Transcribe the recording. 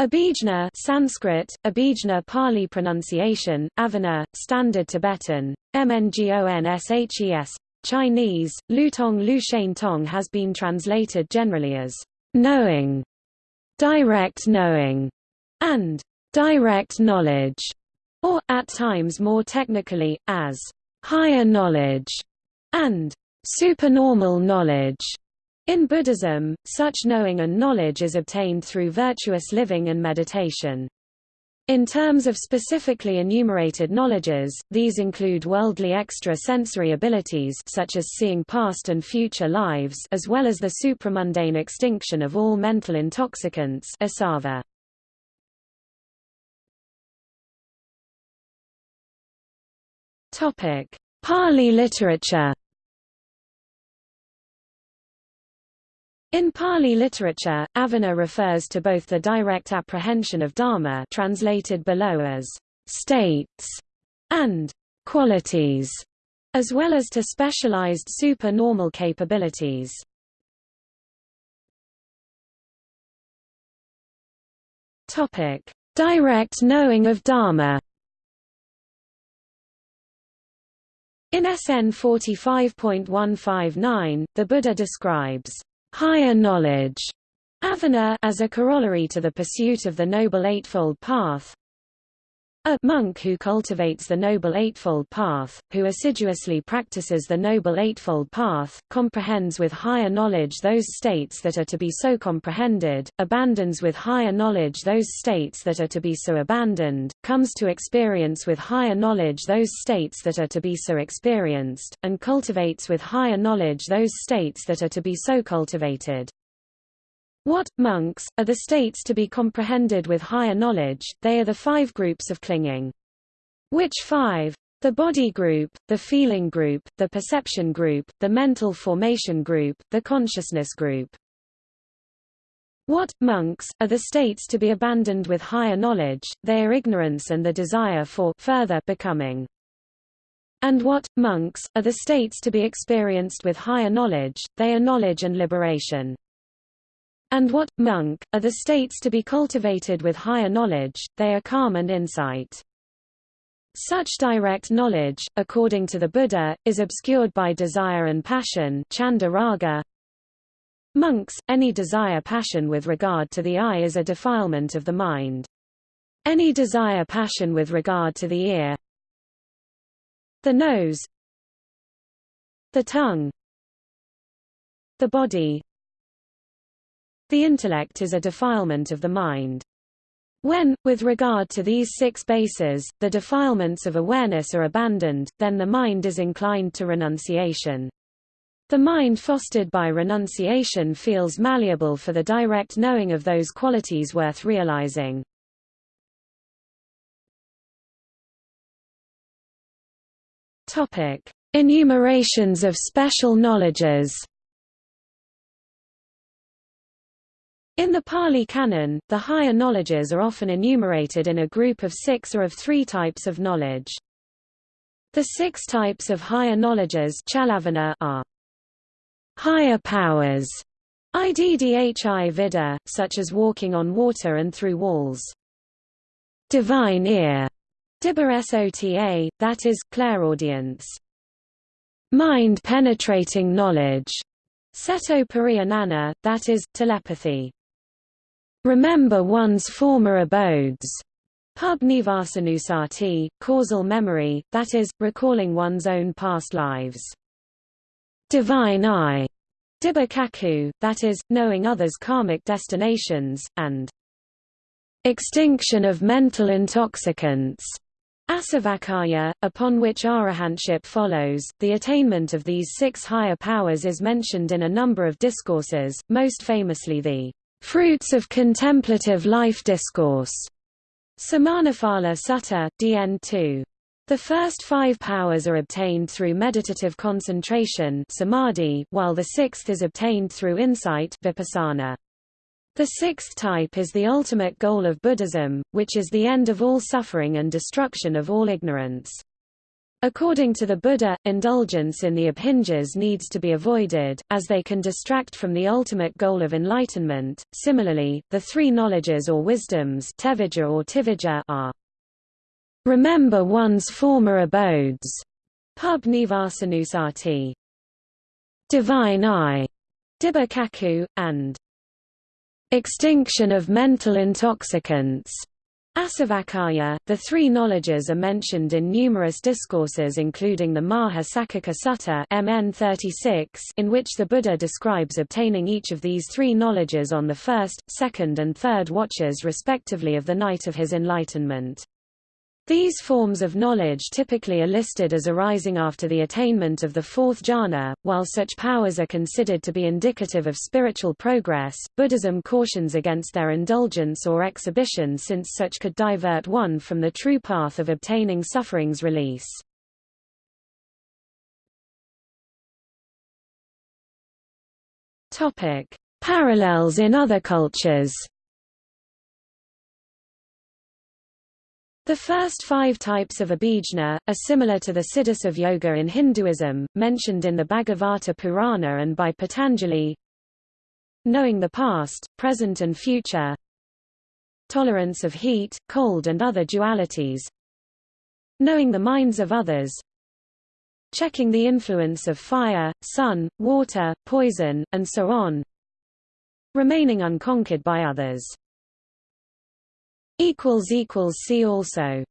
Abhijna Sanskrit, Abhijna Pali pronunciation, Avana, Standard Tibetan, Mngonses, Chinese, Lutong Lu Tong has been translated generally as knowing, direct knowing, and direct knowledge, or, at times more technically, as higher knowledge, and supernormal knowledge. In Buddhism, such knowing and knowledge is obtained through virtuous living and meditation. In terms of specifically enumerated knowledges, these include worldly extra-sensory abilities such as seeing past and future lives as well as the supramundane extinction of all mental intoxicants asava. Pali literature In Pali literature, avana refers to both the direct apprehension of dharma translated below as states and qualities, as well as to specialized super-normal capabilities. Topic: Direct knowing of dharma. In SN 45.159, the Buddha describes higher knowledge avana as a corollary to the pursuit of the Noble Eightfold Path. A monk who cultivates the Noble Eightfold Path, who assiduously practices the Noble Eightfold Path, comprehends with higher knowledge those states that are to be so comprehended, abandons with higher knowledge those states that are to be so abandoned, comes to experience with higher knowledge those states that are to be so experienced, and cultivates with higher knowledge those states that are to be so cultivated. What, monks, are the states to be comprehended with higher knowledge, they are the five groups of clinging. Which five? The body group, the feeling group, the perception group, the mental formation group, the consciousness group. What, monks, are the states to be abandoned with higher knowledge, they are ignorance and the desire for further becoming. And what, monks, are the states to be experienced with higher knowledge, they are knowledge and liberation. And what, monk, are the states to be cultivated with higher knowledge, they are calm and insight. Such direct knowledge, according to the Buddha, is obscured by desire and passion chanda raga. Monks, any desire passion with regard to the eye is a defilement of the mind. Any desire passion with regard to the ear, the nose, the tongue, the body, the intellect is a defilement of the mind. When, with regard to these six bases, the defilements of awareness are abandoned, then the mind is inclined to renunciation. The mind fostered by renunciation feels malleable for the direct knowing of those qualities worth realizing. Enumerations of special knowledges In the Pali Canon, the higher knowledges are often enumerated in a group of six or of three types of knowledge. The six types of higher knowledges are higher powers, iddhi vida, such as walking on water and through walls. Divine ear, sota, that is, clairaudience. Mind-penetrating knowledge, seto pariyanana, that is, telepathy remember one's former abodes. Pub Nivasanusati, causal memory, that is, recalling one's own past lives. Divine eye, Dibakaku, that is, knowing others' karmic destinations, and extinction of mental intoxicants. Asavakaya, upon which arahantship follows, the attainment of these six higher powers is mentioned in a number of discourses, most famously the Fruits of Contemplative Life Discourse, Samanaphala Sutta, DN 2. The first five powers are obtained through meditative concentration samadhi, while the sixth is obtained through insight vipassana. The sixth type is the ultimate goal of Buddhism, which is the end of all suffering and destruction of all ignorance. According to the Buddha, indulgence in the abhinjas needs to be avoided, as they can distract from the ultimate goal of enlightenment. Similarly, the three knowledges or wisdoms or are remember one's former abodes, pub nivasanusati, divine eye, dibba and extinction of mental intoxicants, Asavakaya, the three knowledges are mentioned in numerous discourses including the Maha Saccaka Sutta MN 36, in which the Buddha describes obtaining each of these three knowledges on the first, second and third watches respectively of the night of his enlightenment. These forms of knowledge typically are listed as arising after the attainment of the fourth jhana. While such powers are considered to be indicative of spiritual progress, Buddhism cautions against their indulgence or exhibition since such could divert one from the true path of obtaining suffering's release. Topic: Parallels in other cultures. The first five types of abhijna, are similar to the siddhis of yoga in Hinduism, mentioned in the Bhagavata Purana and by Patanjali. Knowing the past, present and future. Tolerance of heat, cold and other dualities. Knowing the minds of others. Checking the influence of fire, sun, water, poison, and so on. Remaining unconquered by others See also